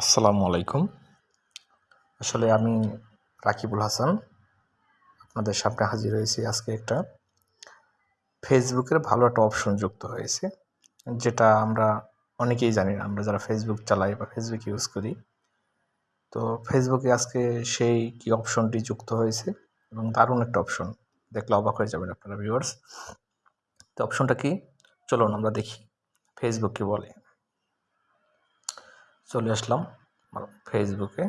আসসালামু আলাইকুম। আসলে আমি রাকিবুল হাসান, আপনাদের সামনে হাজির হয়েছি আজকে একটা ফেসবুকের ভালো একটা অপশন যুক্ত হয়েছে, যেটা আমরা অনেকেই জানি না, আমরা যারা ফেসবুক চালাই বা ফেসবুক ইউজ করি। তো ফেসবুকে আজকে সেই কি অপশনটি যুক্ত হয়েছে এবং দারুণ একটা অপশন দেখলে অবাক হয়ে যাবেন আপনারা ভিউয়ার্স তো অপশনটা কি? চলুন আমরা দেখি, ফেসবুক কি বলে। চলে আসলাম ফেসবুকে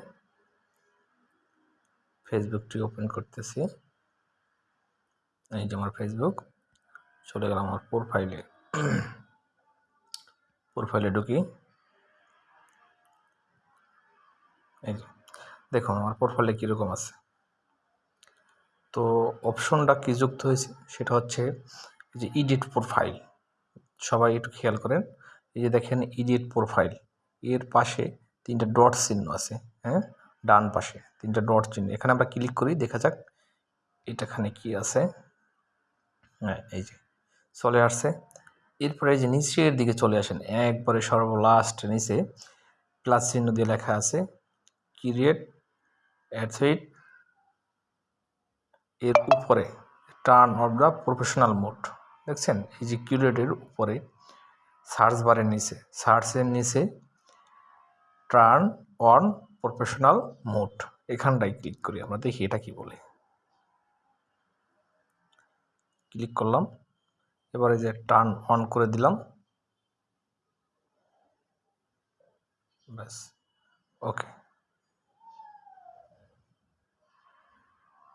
ফেসবুকটি ওপেন করতেছি। এই যে আমার ফেসবুক চলে গেলাম আমার প্রোফাইলে প্রোফাইলে ঢুকি। এই যে, দেখুন আমার প্রোফাইলে কীরকম আছে। তো অপশনটা কী যুক্ত হয়েছে, সেটা হচ্ছে যে ইডিট প্রোফাইল সবাই একটু খেয়াল করেন। এই যে দেখেন ইডিট প্রোফাইল এর পাশে তিনটা ডট চিহ্ন আছে হ্যাঁ? ডান পাশে তিনটা ডট চিহ্ন। এখানে আমরা ক্লিক করি, দেখা যাক এটাখানে কি আছে। হ্যাঁ এই যে চলে আসছে। এরপরে যে নিচের দিকে চলে আসেন, একবারে সর্বলাস্ট নিচে প্লাস চিহ্ন দিয়ে লেখা আছে, ক্রিয়েট অ্যাডসইট এর উপরে turn off the professional mode, দেখছেন? এই যে কিউরেটের উপরে সার্চ বারের নিচে, সার্চের নিচে টার্ন অন প্রফেশনাল মোড এখানটায় ক্লিক করি আমরা, দেখি এটা কি বলে। ক্লিক করলাম। এবারে যে টার্ন অন করে দিলাম। ব্যাস ওকে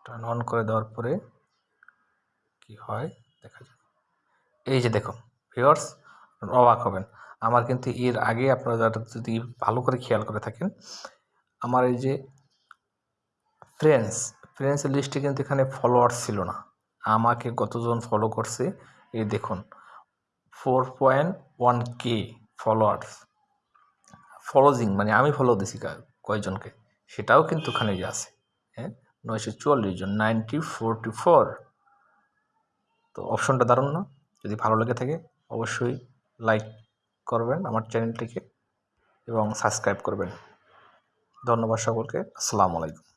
টার্ন অন করে দেওয়ার পরে কি হয়? দেখা যাক। এই যে দেখুন ভিওর্স অবাক হবেন। আমার কিন্তু এর আগে আপনারা যারা যদি ভালো করে খেয়াল করে থাকেন, আমার এই যে ফ্রেন্ডস ফ্রেন্ডস লিস্টে কিন্তু এখানে ফলোয়ার্স ছিল না। আমাকে কতজন ফলো করছে? এই দেখুন four point one K followers ফলোজিং মানে আমি ফলো দিছি কয়জনকে? সেটাও কিন্তু ওখানে যে আছে হ্যাঁ? নয়শো চুয়াল্লিশ জন নাইনটি ফোরটি ফোর তো অপশনটা দারুণ না। যদি ভালো লেগে থাকে, অবশ্যই লাইক করবেন আমার চ্যানেলটিকে এবং সাবস্ক্রাইব করবেন। ধন্যবাদ সকলকে। আসসালামু আলাইকুম।